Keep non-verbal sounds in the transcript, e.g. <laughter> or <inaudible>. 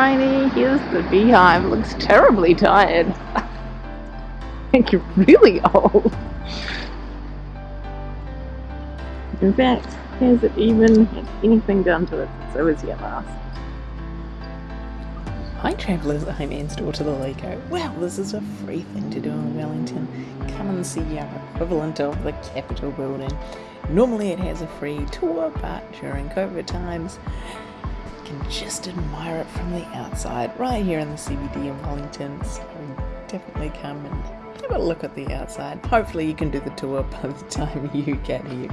tiny. Here's the beehive. Looks terribly tired. <laughs> think you're really old. In fact, has it even had anything done to it since I was here last? Hi travellers, I'm Anne to the Lego. Well, this is a free thing to do in Wellington. Come and see our equivalent of the Capitol building. Normally it has a free tour, but during COVID times, can just admire it from the outside, right here in the CBD of Wellington. So definitely come and have a look at the outside. Hopefully you can do the tour by the time <laughs> you get here.